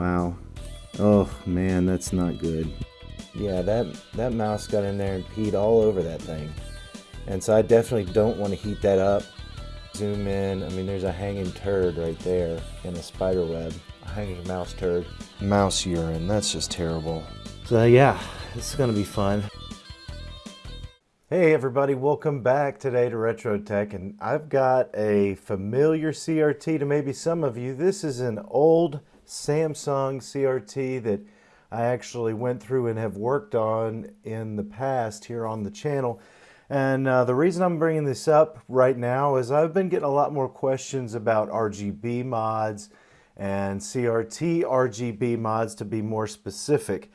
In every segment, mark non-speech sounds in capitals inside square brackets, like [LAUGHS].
Wow. Oh man, that's not good. Yeah, that, that mouse got in there and peed all over that thing. And so I definitely don't want to heat that up. Zoom in, I mean there's a hanging turd right there in a spider web. A hanging mouse turd. Mouse urine, that's just terrible. So yeah, this is gonna be fun. Hey everybody, welcome back today to Retro Tech and I've got a familiar CRT to maybe some of you. This is an old Samsung CRT that I actually went through and have worked on in the past here on the channel. And uh, the reason I'm bringing this up right now is I've been getting a lot more questions about RGB mods and CRT RGB mods to be more specific.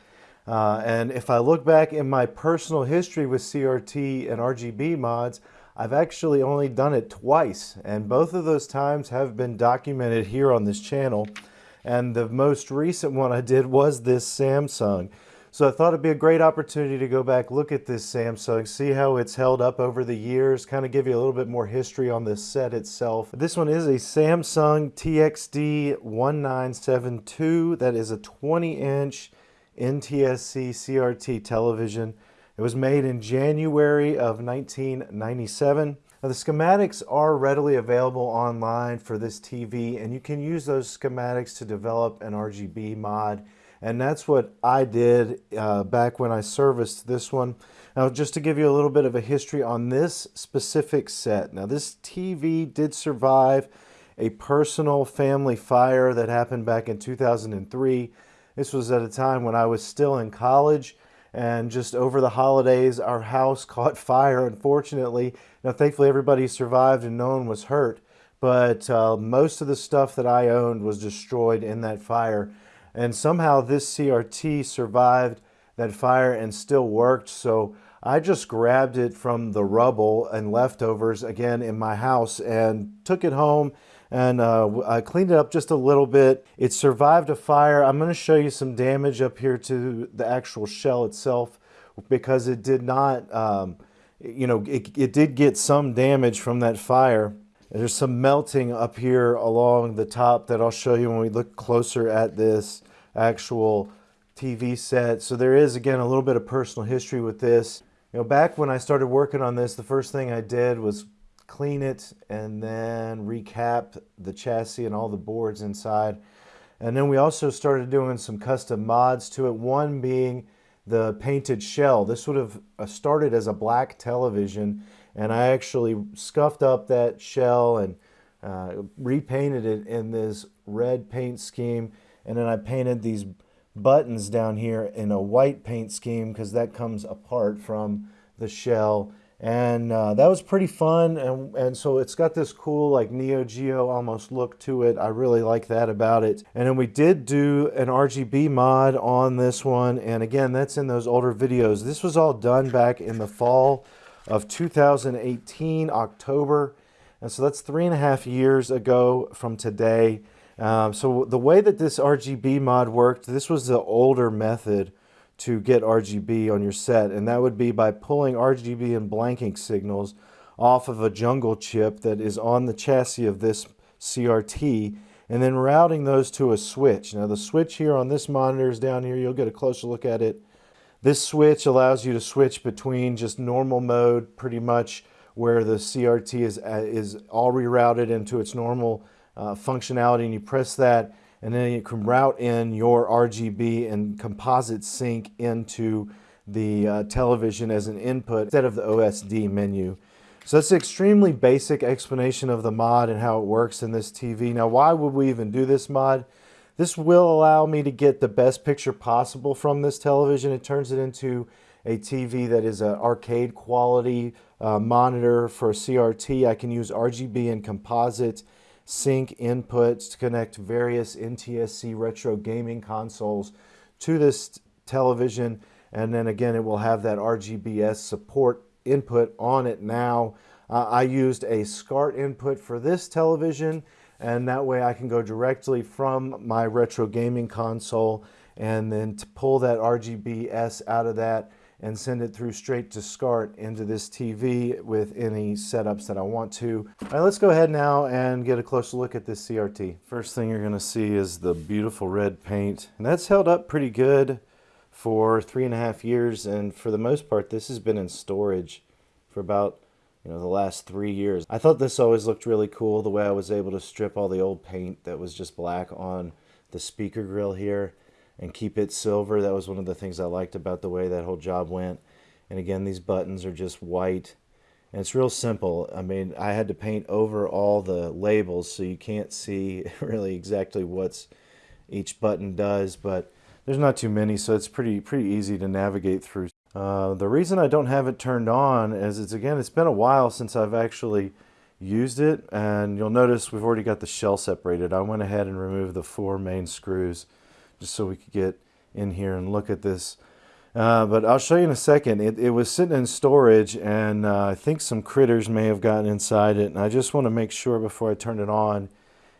Uh, and if I look back in my personal history with CRT and RGB mods, I've actually only done it twice. And both of those times have been documented here on this channel. And the most recent one I did was this Samsung. So I thought it'd be a great opportunity to go back, look at this Samsung, see how it's held up over the years, kind of give you a little bit more history on this set itself. This one is a Samsung TXD 1972. That is a 20 inch NTSC CRT television. It was made in January of 1997. Now, the schematics are readily available online for this TV and you can use those schematics to develop an RGB mod and that's what I did uh, back when I serviced this one. Now just to give you a little bit of a history on this specific set. Now this TV did survive a personal family fire that happened back in 2003 this was at a time when I was still in college and just over the holidays, our house [LAUGHS] caught fire, unfortunately. Now, thankfully, everybody survived and no one was hurt, but uh, most of the stuff that I owned was destroyed in that fire. And somehow this CRT survived that fire and still worked. So I just grabbed it from the rubble and leftovers again in my house and took it home and uh, I cleaned it up just a little bit. It survived a fire. I'm going to show you some damage up here to the actual shell itself because it did not, um, you know, it, it did get some damage from that fire. There's some melting up here along the top that I'll show you when we look closer at this actual TV set. So there is, again, a little bit of personal history with this. You know, back when I started working on this, the first thing I did was clean it and then recap the chassis and all the boards inside. And then we also started doing some custom mods to it, one being the painted shell. This would have uh, started as a black television and I actually scuffed up that shell and uh, repainted it in this red paint scheme and then I painted these buttons down here in a white paint scheme because that comes apart from the shell and uh, that was pretty fun and, and so it's got this cool like Neo Geo almost look to it. I really like that about it. And then we did do an RGB mod on this one and again that's in those older videos. This was all done back in the fall of 2018 October and so that's three and a half years ago from today. Um, so the way that this RGB mod worked this was the older method to get RGB on your set and that would be by pulling RGB and blanking signals off of a jungle chip that is on the chassis of this CRT and then routing those to a switch. Now the switch here on this monitor is down here. You'll get a closer look at it. This switch allows you to switch between just normal mode pretty much where the CRT is, uh, is all rerouted into its normal uh, functionality and you press that and then you can route in your RGB and composite sync into the uh, television as an input instead of the OSD menu. So that's an extremely basic explanation of the mod and how it works in this TV. Now, why would we even do this mod? This will allow me to get the best picture possible from this television. It turns it into a TV that is an arcade quality uh, monitor for CRT. I can use RGB and composite sync inputs to connect various NTSC retro gaming consoles to this television. And then again, it will have that RGBS support input on it now. Uh, I used a SCART input for this television and that way I can go directly from my retro gaming console and then to pull that RGBS out of that and send it through straight to SCART into this TV with any setups that I want to. All right, let's go ahead now and get a closer look at this CRT. First thing you're gonna see is the beautiful red paint, and that's held up pretty good for three and a half years, and for the most part, this has been in storage for about you know the last three years. I thought this always looked really cool, the way I was able to strip all the old paint that was just black on the speaker grill here and keep it silver. That was one of the things I liked about the way that whole job went. And again, these buttons are just white. And it's real simple. I mean, I had to paint over all the labels so you can't see [LAUGHS] really exactly what's each button does, but there's not too many, so it's pretty pretty easy to navigate through. Uh, the reason I don't have it turned on is it's again, it's been a while since I've actually used it, and you'll notice we've already got the shell separated. I went ahead and removed the four main screws just so we could get in here and look at this. Uh, but I'll show you in a second. It, it was sitting in storage and uh, I think some critters may have gotten inside it. And I just want to make sure before I turn it on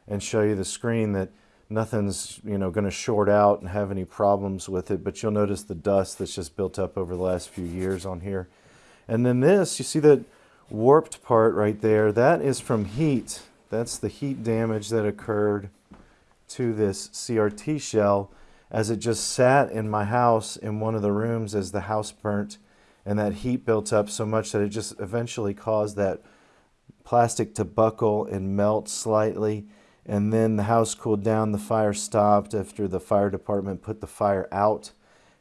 and show you the screen that nothing's you know going to short out and have any problems with it. But you'll notice the dust that's just built up over the last few years on here. And then this, you see that warped part right there, that is from heat. That's the heat damage that occurred to this CRT shell as it just sat in my house in one of the rooms as the house burnt and that heat built up so much that it just eventually caused that plastic to buckle and melt slightly. And then the house cooled down the fire stopped after the fire department put the fire out.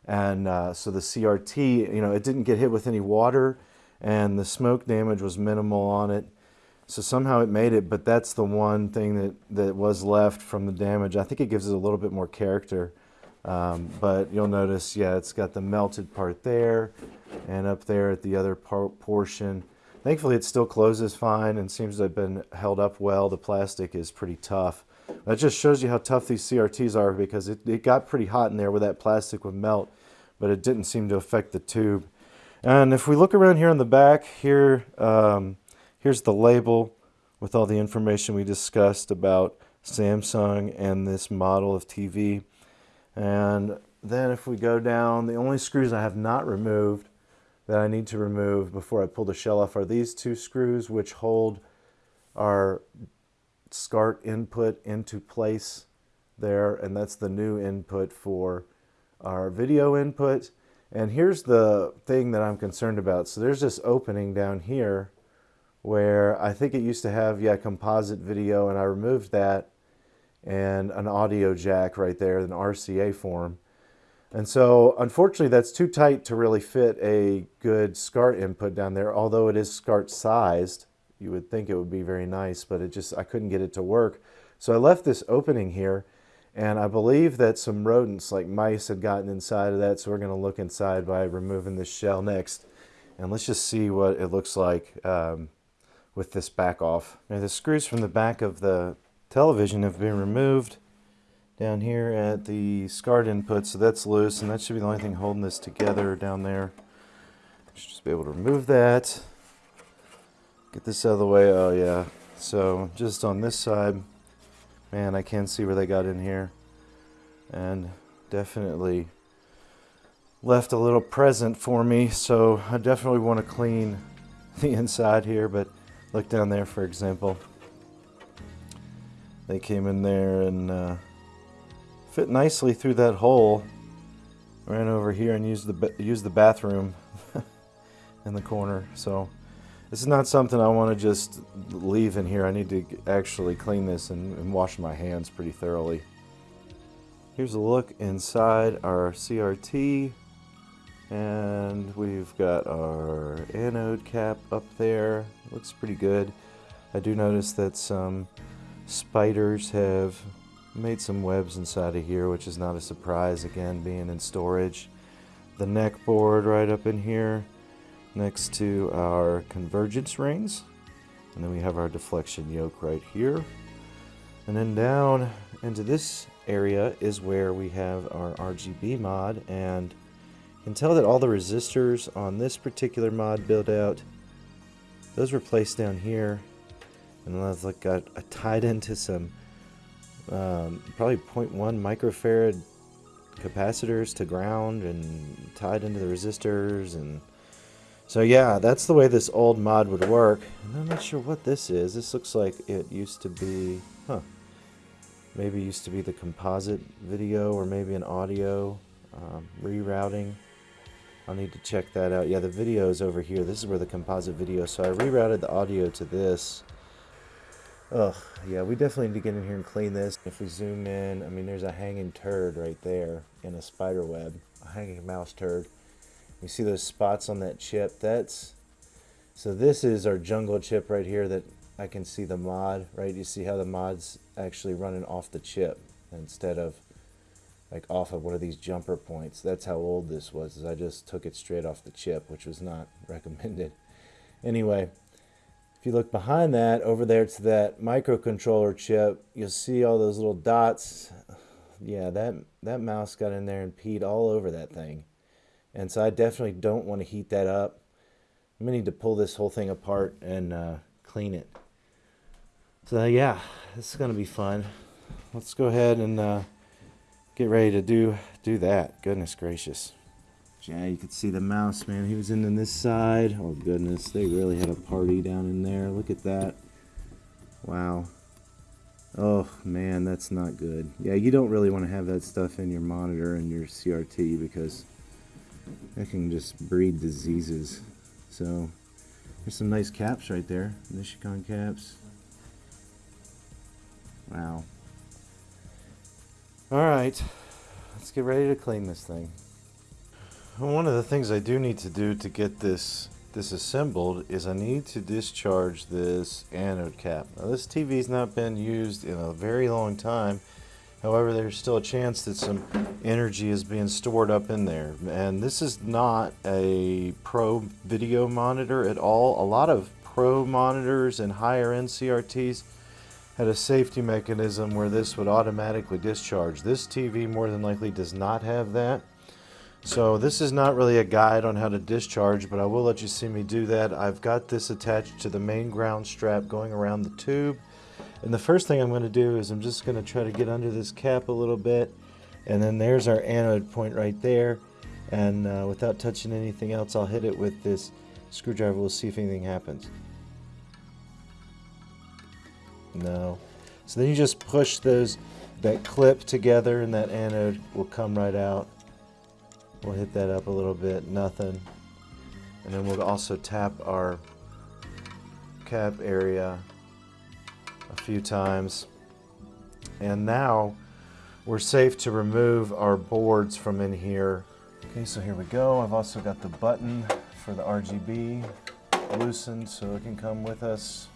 And uh, so the CRT you know it didn't get hit with any water and the smoke damage was minimal on it so somehow it made it, but that's the one thing that, that was left from the damage. I think it gives it a little bit more character. Um, but you'll notice, yeah, it's got the melted part there and up there at the other part portion. Thankfully, it still closes fine and seems to have been held up well. The plastic is pretty tough. That just shows you how tough these CRTs are because it, it got pretty hot in there where that plastic would melt, but it didn't seem to affect the tube. And if we look around here on the back, here, um, Here's the label with all the information we discussed about Samsung and this model of TV. And then if we go down, the only screws I have not removed that I need to remove before I pull the shell off are these two screws which hold our SCART input into place there. And that's the new input for our video input. And here's the thing that I'm concerned about. So there's this opening down here where I think it used to have, yeah, composite video, and I removed that and an audio jack right there, an RCA form. And so, unfortunately, that's too tight to really fit a good SCART input down there, although it is SCART sized. You would think it would be very nice, but it just, I couldn't get it to work. So I left this opening here, and I believe that some rodents, like mice, had gotten inside of that, so we're gonna look inside by removing this shell next. And let's just see what it looks like um, with this back off. Now the screws from the back of the television have been removed down here at the SCART input, so that's loose, and that should be the only thing holding this together down there. Should just be able to remove that. Get this out of the way. Oh yeah. So just on this side, man, I can see where they got in here, and definitely left a little present for me. So I definitely want to clean [LAUGHS] the inside here, but Look down there, for example. They came in there and uh, fit nicely through that hole. Ran over here and used the used the bathroom [LAUGHS] in the corner. So this is not something I want to just leave in here. I need to actually clean this and, and wash my hands pretty thoroughly. Here's a look inside our CRT and we've got our anode cap up there looks pretty good. I do notice that some spiders have made some webs inside of here which is not a surprise again being in storage. The neck board right up in here next to our convergence rings. And then we have our deflection yoke right here. And then down into this area is where we have our RGB mod. And you can tell that all the resistors on this particular mod build out, those were placed down here. And I've like got uh, tied into some um, probably 0.1 microfarad capacitors to ground and tied into the resistors and so yeah that's the way this old mod would work. And I'm not sure what this is. This looks like it used to be huh. Maybe used to be the composite video or maybe an audio um, rerouting I'll need to check that out yeah the video is over here this is where the composite video so I rerouted the audio to this Ugh, yeah, we definitely need to get in here and clean this. If we zoom in, I mean, there's a hanging turd right there in a spider web, a hanging mouse turd. You see those spots on that chip? That's, so this is our jungle chip right here that I can see the mod, right? You see how the mod's actually running off the chip instead of like off of one of these jumper points. That's how old this was, is I just took it straight off the chip, which was not [LAUGHS] recommended. Anyway, if you look behind that, over there to that microcontroller chip, you'll see all those little dots. Yeah, that, that mouse got in there and peed all over that thing. And so I definitely don't want to heat that up. I'm going to need to pull this whole thing apart and uh, clean it. So yeah, this is going to be fun. Let's go ahead and uh, get ready to do, do that. Goodness gracious. Yeah, you could see the mouse, man. He was in on this side. Oh, goodness. They really had a party down in there. Look at that. Wow. Oh, man, that's not good. Yeah, you don't really want to have that stuff in your monitor and your CRT because that can just breed diseases. So, there's some nice caps right there. Nichicon caps. Wow. Alright, let's get ready to clean this thing. One of the things I do need to do to get this disassembled is I need to discharge this anode cap. Now this TV's not been used in a very long time. However, there's still a chance that some energy is being stored up in there. And this is not a pro video monitor at all. A lot of pro monitors and higher end CRTs had a safety mechanism where this would automatically discharge. This TV more than likely does not have that. So this is not really a guide on how to discharge, but I will let you see me do that. I've got this attached to the main ground strap going around the tube. And the first thing I'm going to do is I'm just going to try to get under this cap a little bit. And then there's our anode point right there. And uh, without touching anything else, I'll hit it with this screwdriver. We'll see if anything happens. No. So then you just push those that clip together and that anode will come right out. We'll hit that up a little bit, nothing. And then we'll also tap our cap area a few times. And now we're safe to remove our boards from in here. Okay, so here we go. I've also got the button for the RGB loosened so it can come with us.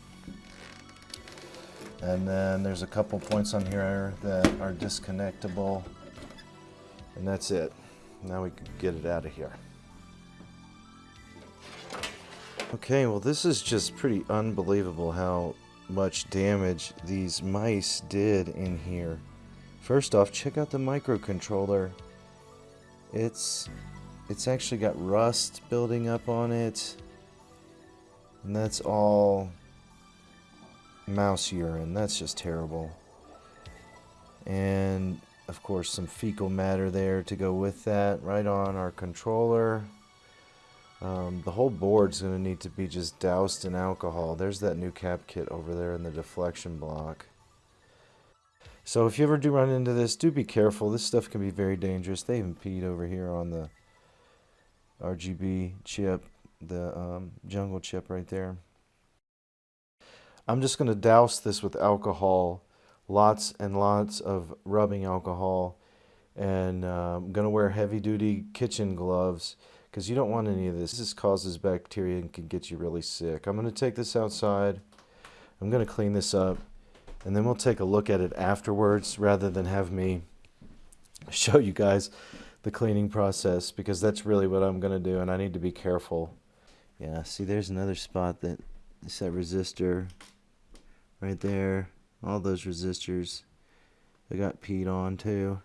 And then there's a couple points on here that are disconnectable. And that's it. Now we can get it out of here. Okay, well this is just pretty unbelievable how much damage these mice did in here. First off, check out the microcontroller. It's it's actually got rust building up on it. And that's all mouse urine. That's just terrible. And of course some fecal matter there to go with that right on our controller. Um, the whole board's going to need to be just doused in alcohol. There's that new cap kit over there in the deflection block. So if you ever do run into this do be careful. This stuff can be very dangerous. They even peed over here on the RGB chip the um, jungle chip right there I'm just going to douse this with alcohol lots and lots of rubbing alcohol and uh, I'm going to wear heavy duty kitchen gloves because you don't want any of this. This causes bacteria and can get you really sick. I'm going to take this outside. I'm going to clean this up and then we'll take a look at it afterwards rather than have me [LAUGHS] show you guys the cleaning process because that's really what I'm going to do and I need to be careful. Yeah, see there's another spot that is that resistor right there. All those resistors. They got peed on too.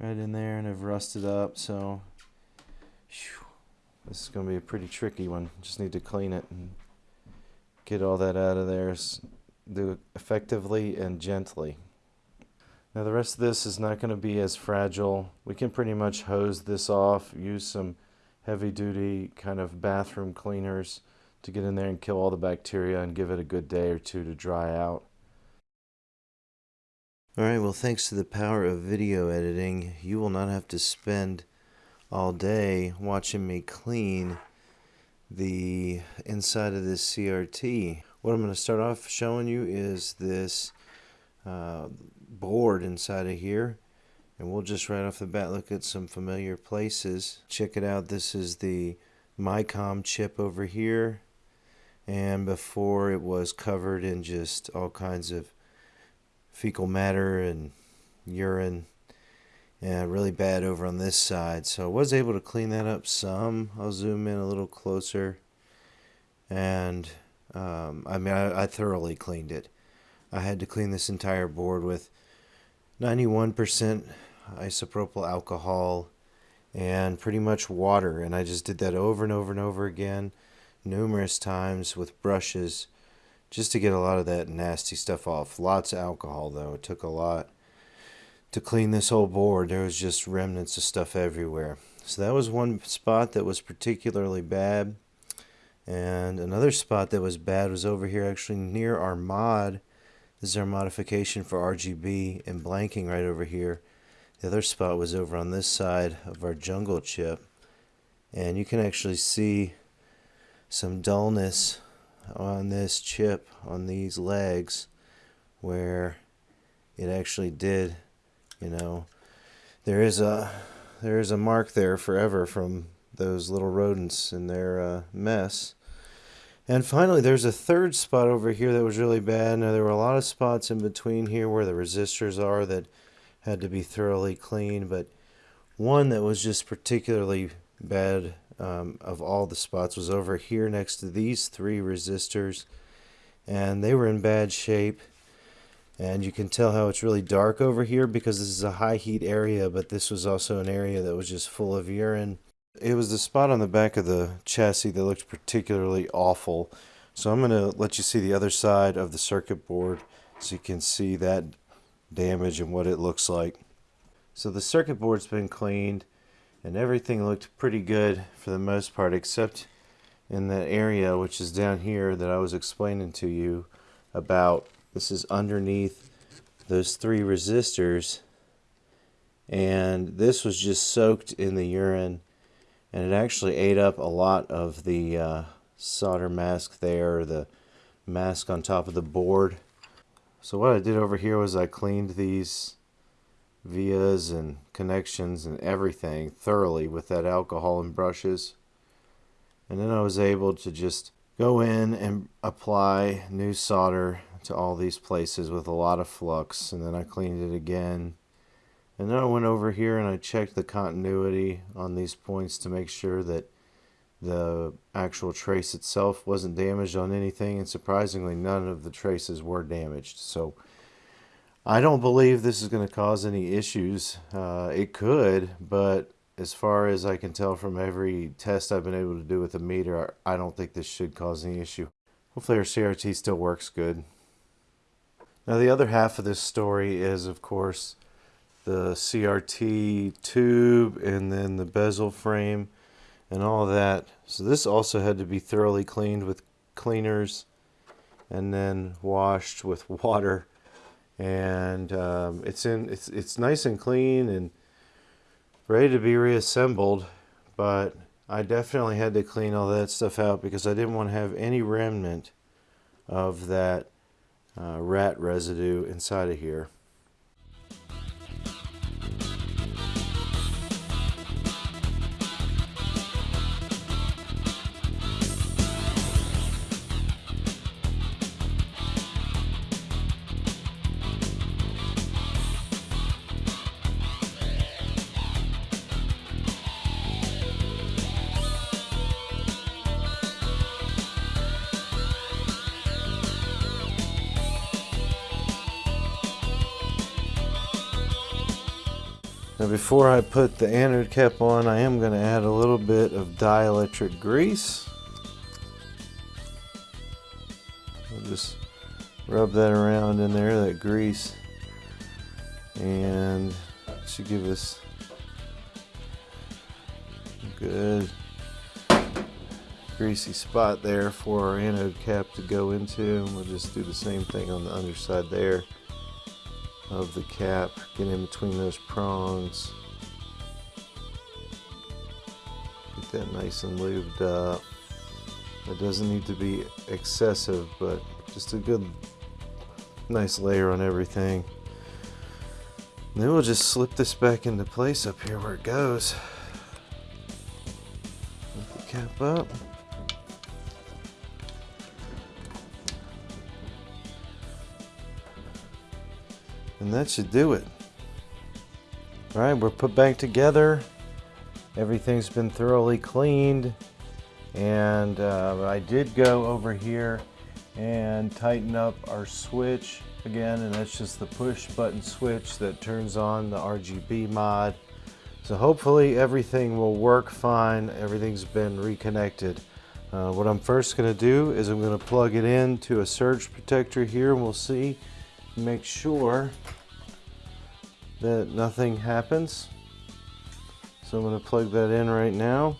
Right in there and have rusted up so whew, this is going to be a pretty tricky one. Just need to clean it and get all that out of there do it effectively and gently. Now the rest of this is not going to be as fragile. We can pretty much hose this off, use some heavy duty kind of bathroom cleaners to get in there and kill all the bacteria and give it a good day or two to dry out. Alright, well thanks to the power of video editing, you will not have to spend all day watching me clean the inside of this CRT. What I'm going to start off showing you is this uh, board inside of here and we'll just right off the bat look at some familiar places. Check it out, this is the micom chip over here and before it was covered in just all kinds of fecal matter and urine and really bad over on this side. So I was able to clean that up some. I'll zoom in a little closer. And um, I mean I, I thoroughly cleaned it. I had to clean this entire board with 91% isopropyl alcohol and pretty much water. And I just did that over and over and over again numerous times with brushes just to get a lot of that nasty stuff off. Lots of alcohol though. It took a lot to clean this whole board. There was just remnants of stuff everywhere. So that was one spot that was particularly bad. And another spot that was bad was over here actually near our mod. This is our modification for RGB and blanking right over here. The other spot was over on this side of our jungle chip. And you can actually see some dullness on this chip on these legs where it actually did you know. There is a there is a mark there forever from those little rodents and their uh, mess. And finally there's a third spot over here that was really bad. Now there were a lot of spots in between here where the resistors are that had to be thoroughly cleaned but one that was just particularly bad um, of all the spots was over here next to these three resistors. And they were in bad shape. And you can tell how it's really dark over here because this is a high heat area but this was also an area that was just full of urine. It was the spot on the back of the chassis that looked particularly awful. So I'm going to let you see the other side of the circuit board so you can see that damage and what it looks like. So the circuit board's been cleaned and everything looked pretty good for the most part except in that area which is down here that I was explaining to you about. This is underneath those three resistors. And this was just soaked in the urine. And it actually ate up a lot of the uh, solder mask there the mask on top of the board. So what I did over here was I cleaned these vias and connections and everything thoroughly with that alcohol and brushes. And then I was able to just go in and apply new solder to all these places with a lot of flux and then I cleaned it again. And then I went over here and I checked the continuity on these points to make sure that the actual trace itself wasn't damaged on anything and surprisingly none of the traces were damaged. So I don't believe this is going to cause any issues. Uh, it could, but as far as I can tell from every test I've been able to do with the meter, I don't think this should cause any issue. Hopefully our CRT still works good. Now the other half of this story is, of course, the CRT tube and then the bezel frame and all that. So this also had to be thoroughly cleaned with cleaners and then washed with [LAUGHS] water and um, it's in it's it's nice and clean and ready to be reassembled but I definitely had to clean all that stuff out because I didn't want to have any remnant of that uh, rat residue inside of here Now before I put the anode cap on, I am going to add a little bit of dielectric grease. I'll just rub that around in there, that grease. and should give us a good greasy spot there for our anode cap to go into. And we'll just do the same thing on the underside there of the cap. Get in between those prongs. Get that nice and lubed up. It doesn't need to be excessive, but just a good, nice layer on everything. And then we'll just slip this back into place up here where it goes. Put the cap up. And that should do it. All right, we're put back together. Everything's been thoroughly cleaned. And uh, I did go over here and tighten up our switch again, and that's just the push button switch that turns on the RGB mod. So hopefully everything will work fine. Everything's been reconnected. Uh, what I'm first going to do is I'm going to plug it in to a surge protector here and we'll see, make sure that nothing happens. So I'm going to plug that in right now.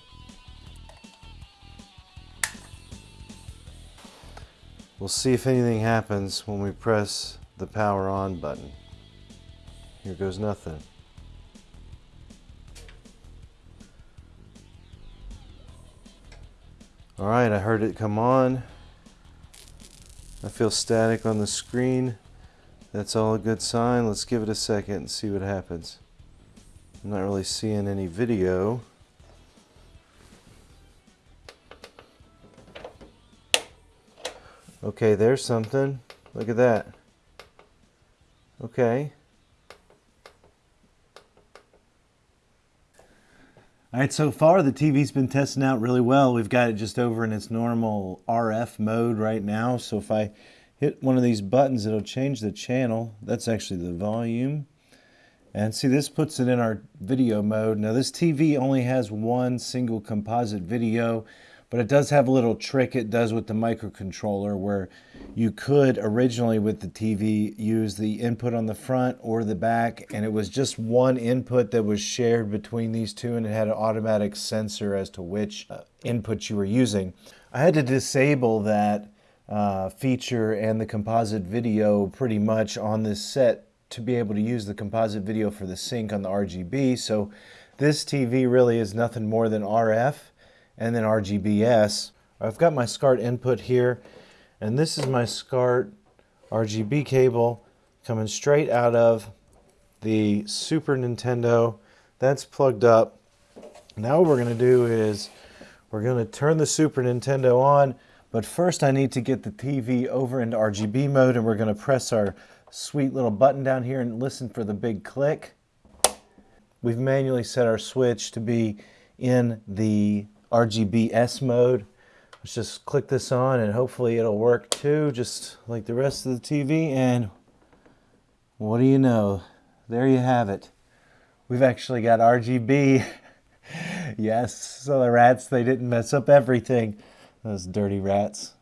We'll see if anything happens when we press the power on button. Here goes nothing. All right, I heard it come on. I feel static on the screen. That's all a good sign. Let's give it a second and see what happens. I'm not really seeing any video. Okay, there's something. Look at that. Okay. All right, so far the TV's been testing out really well. We've got it just over in its normal RF mode right now. So if I hit one of these buttons, it'll change the channel. That's actually the volume. And see, this puts it in our video mode. Now this TV only has one single composite video, but it does have a little trick it does with the microcontroller where you could originally with the TV use the input on the front or the back and it was just one input that was shared between these two and it had an automatic sensor as to which uh, input you were using. I had to disable that uh, feature and the composite video pretty much on this set to be able to use the composite video for the sync on the RGB. So this TV really is nothing more than RF and then RGBS. I've got my SCART input here and this is my SCART RGB cable coming straight out of the Super Nintendo. That's plugged up. Now what we're going to do is we're going to turn the Super Nintendo on but first I need to get the TV over into RGB mode and we're going to press our sweet little button down here and listen for the big click. We've manually set our switch to be in the RGBS mode. Let's just click this on and hopefully it'll work too, just like the rest of the TV. And what do you know? There you have it. We've actually got RGB. [LAUGHS] yes, so the rats, they didn't mess up everything. Those dirty rats.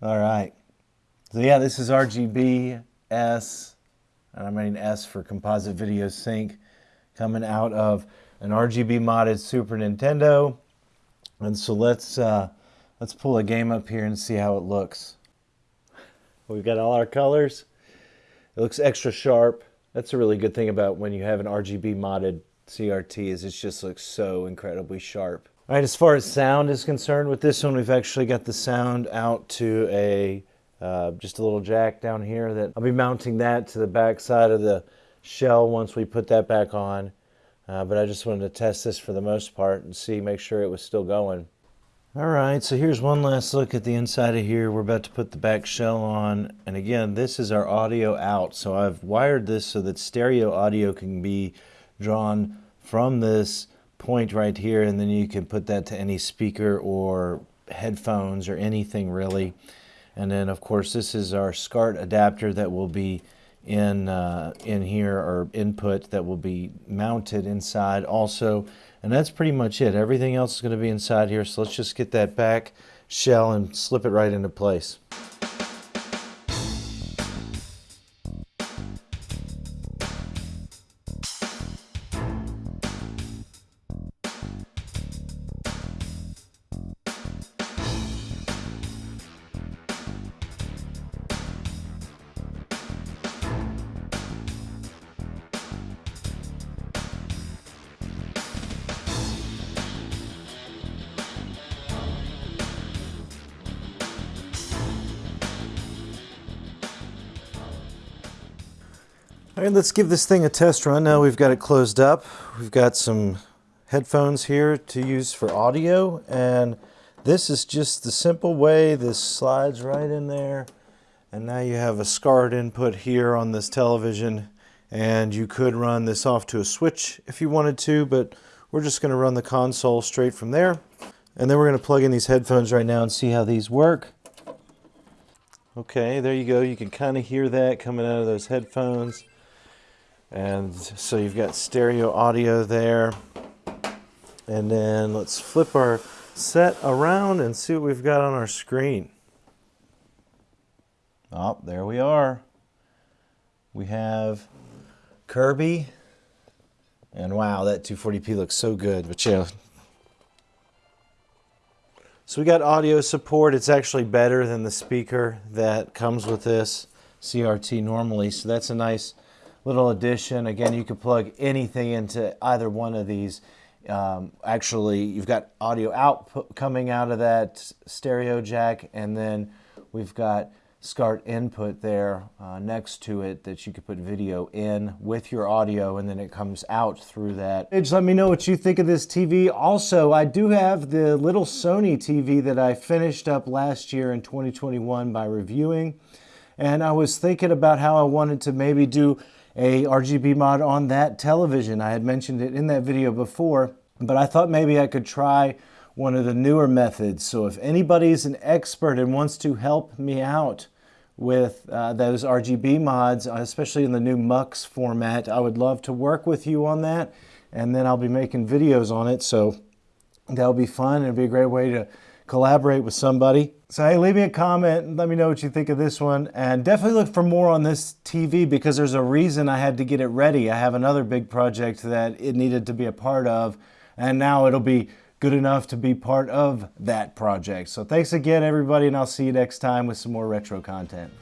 All right. So yeah, this is RGB S, and I mean S for composite video sync, coming out of an RGB modded Super Nintendo. And so let's uh, let's pull a game up here and see how it looks. We've got all our colors. It looks extra sharp. That's a really good thing about when you have an RGB modded CRT is it just looks so incredibly sharp. All right, as far as sound is concerned with this one, we've actually got the sound out to a uh, just a little jack down here that I'll be mounting that to the back side of the shell once we put that back on. Uh, but I just wanted to test this for the most part and see, make sure it was still going. All right, so here's one last look at the inside of here. We're about to put the back shell on. And again, this is our audio out. So I've wired this so that stereo audio can be drawn from this point right here and then you can put that to any speaker or headphones or anything really. And then of course this is our SCART adapter that will be in uh, in here or input that will be mounted inside also. And that's pretty much it. Everything else is going to be inside here so let's just get that back shell and slip it right into place All right, let's give this thing a test run. Now we've got it closed up. We've got some headphones here to use for audio, and this is just the simple way this slides right in there. And now you have a SCART input here on this television, and you could run this off to a switch if you wanted to, but we're just gonna run the console straight from there. And then we're gonna plug in these headphones right now and see how these work. Okay, there you go. You can kind of hear that coming out of those headphones. And so you've got stereo audio there. And then let's flip our set around and see what we've got on our screen. Oh, there we are. We have Kirby. And wow, that 240p looks so good. But yeah, so we got audio support. It's actually better than the speaker that comes with this CRT normally. So that's a nice little addition. Again, you could plug anything into either one of these. Um, actually, you've got audio output coming out of that stereo jack, and then we've got SCART input there uh, next to it that you could put video in with your audio and then it comes out through that. Just let me know what you think of this TV. Also, I do have the little Sony TV that I finished up last year in 2021 by reviewing. And I was thinking about how I wanted to maybe do a RGB mod on that television. I had mentioned it in that video before, but I thought maybe I could try one of the newer methods. So if anybody's an expert and wants to help me out, with uh, those RGB mods, especially in the new MUX format. I would love to work with you on that, and then I'll be making videos on it, so that'll be fun. It'll be a great way to collaborate with somebody. So hey, leave me a comment and let me know what you think of this one. And definitely look for more on this TV because there's a reason I had to get it ready. I have another big project that it needed to be a part of, and now it'll be good enough to be part of that project. So thanks again, everybody, and I'll see you next time with some more retro content.